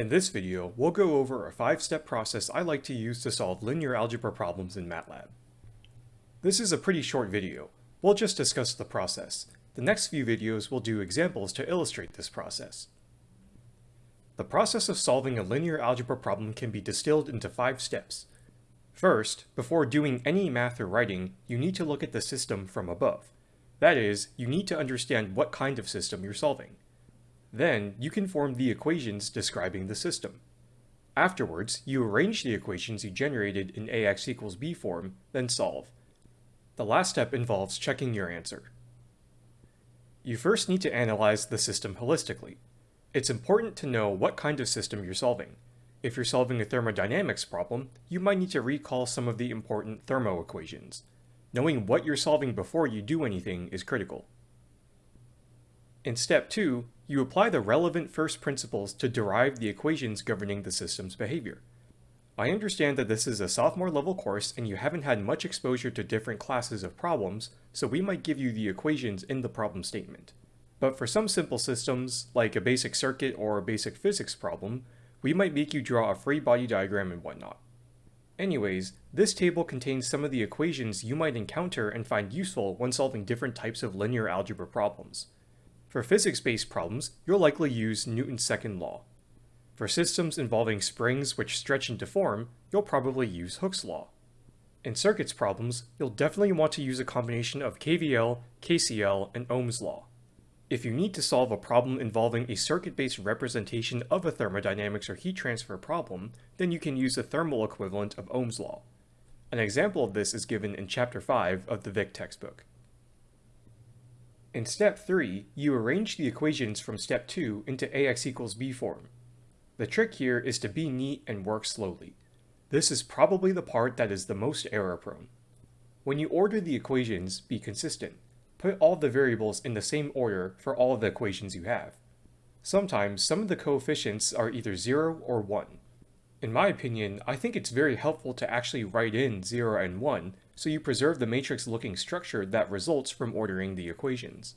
In this video, we'll go over a five-step process I like to use to solve linear algebra problems in MATLAB. This is a pretty short video. We'll just discuss the process. The next few videos will do examples to illustrate this process. The process of solving a linear algebra problem can be distilled into five steps. First, before doing any math or writing, you need to look at the system from above. That is, you need to understand what kind of system you're solving. Then, you can form the equations describing the system. Afterwards, you arrange the equations you generated in ax equals b form, then solve. The last step involves checking your answer. You first need to analyze the system holistically. It's important to know what kind of system you're solving. If you're solving a thermodynamics problem, you might need to recall some of the important thermo equations. Knowing what you're solving before you do anything is critical. In step 2, you apply the relevant first principles to derive the equations governing the system's behavior. I understand that this is a sophomore level course and you haven't had much exposure to different classes of problems, so we might give you the equations in the problem statement. But for some simple systems, like a basic circuit or a basic physics problem, we might make you draw a free body diagram and whatnot. Anyways, this table contains some of the equations you might encounter and find useful when solving different types of linear algebra problems. For physics-based problems, you'll likely use Newton's second law. For systems involving springs which stretch and deform, you'll probably use Hooke's law. In circuits problems, you'll definitely want to use a combination of KVL, KCL, and Ohm's law. If you need to solve a problem involving a circuit-based representation of a thermodynamics or heat transfer problem, then you can use the thermal equivalent of Ohm's law. An example of this is given in Chapter 5 of the Vic textbook. In step 3, you arrange the equations from step 2 into ax equals b form. The trick here is to be neat and work slowly. This is probably the part that is the most error prone. When you order the equations, be consistent. Put all the variables in the same order for all the equations you have. Sometimes some of the coefficients are either 0 or 1. In my opinion, I think it's very helpful to actually write in 0 and 1 so you preserve the matrix-looking structure that results from ordering the equations.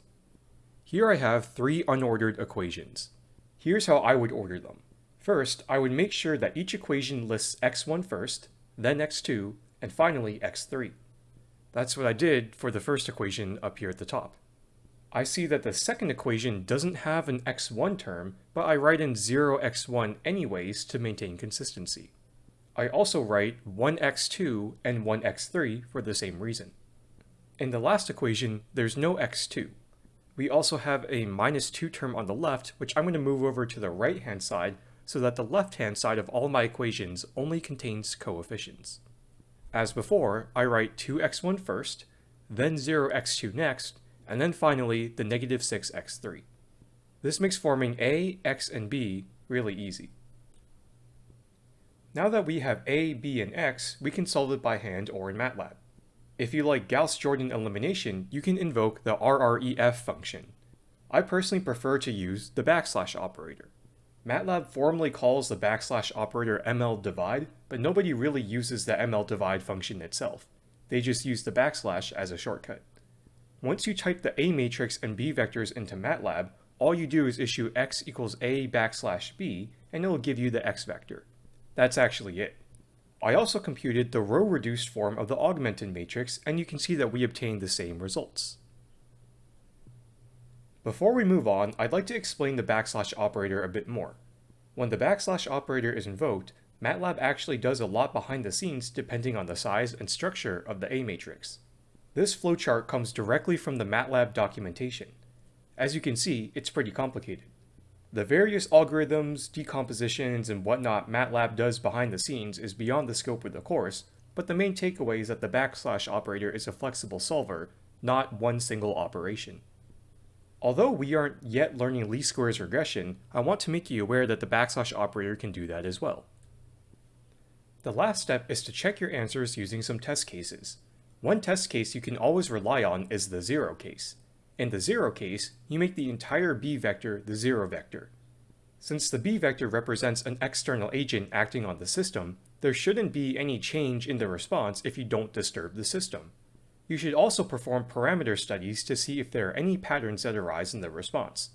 Here I have three unordered equations. Here's how I would order them. First, I would make sure that each equation lists x1 first, then x2, and finally x3. That's what I did for the first equation up here at the top. I see that the second equation doesn't have an x1 term, but I write in 0x1 anyways to maintain consistency. I also write 1x2 and 1x3 for the same reason. In the last equation, there's no x2. We also have a minus 2 term on the left, which I'm going to move over to the right-hand side so that the left-hand side of all my equations only contains coefficients. As before, I write 2x1 first, then 0x2 next, and then finally the negative 6x3. This makes forming a, x, and b really easy. Now that we have a, b, and x, we can solve it by hand or in MATLAB. If you like Gauss-Jordan elimination, you can invoke the RREF function. I personally prefer to use the backslash operator. MATLAB formally calls the backslash operator mldivide, but nobody really uses the mldivide function itself. They just use the backslash as a shortcut. Once you type the A matrix and B vectors into MATLAB, all you do is issue x equals A backslash B, and it will give you the x vector. That's actually it. I also computed the row-reduced form of the augmented matrix, and you can see that we obtained the same results. Before we move on, I'd like to explain the backslash operator a bit more. When the backslash operator is invoked, MATLAB actually does a lot behind the scenes depending on the size and structure of the A matrix. This flowchart comes directly from the MATLAB documentation. As you can see, it's pretty complicated. The various algorithms, decompositions, and whatnot MATLAB does behind the scenes is beyond the scope of the course, but the main takeaway is that the backslash operator is a flexible solver, not one single operation. Although we aren't yet learning least squares regression, I want to make you aware that the backslash operator can do that as well. The last step is to check your answers using some test cases. One test case you can always rely on is the zero case. In the zero case, you make the entire b vector the zero vector. Since the b vector represents an external agent acting on the system, there shouldn't be any change in the response if you don't disturb the system. You should also perform parameter studies to see if there are any patterns that arise in the response.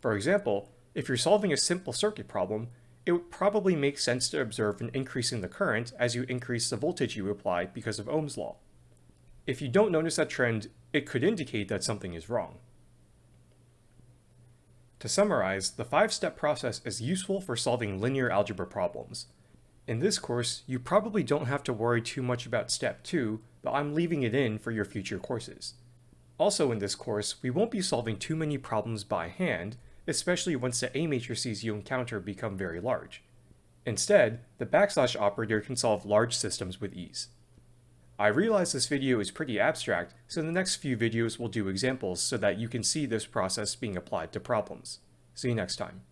For example, if you're solving a simple circuit problem, it would probably make sense to observe an increase in the current as you increase the voltage you apply because of Ohm's law. If you don't notice that trend, it could indicate that something is wrong. To summarize, the five-step process is useful for solving linear algebra problems. In this course, you probably don't have to worry too much about step 2, but I'm leaving it in for your future courses. Also in this course, we won't be solving too many problems by hand, especially once the A matrices you encounter become very large. Instead, the backslash operator can solve large systems with ease. I realize this video is pretty abstract, so the next few videos will do examples so that you can see this process being applied to problems. See you next time.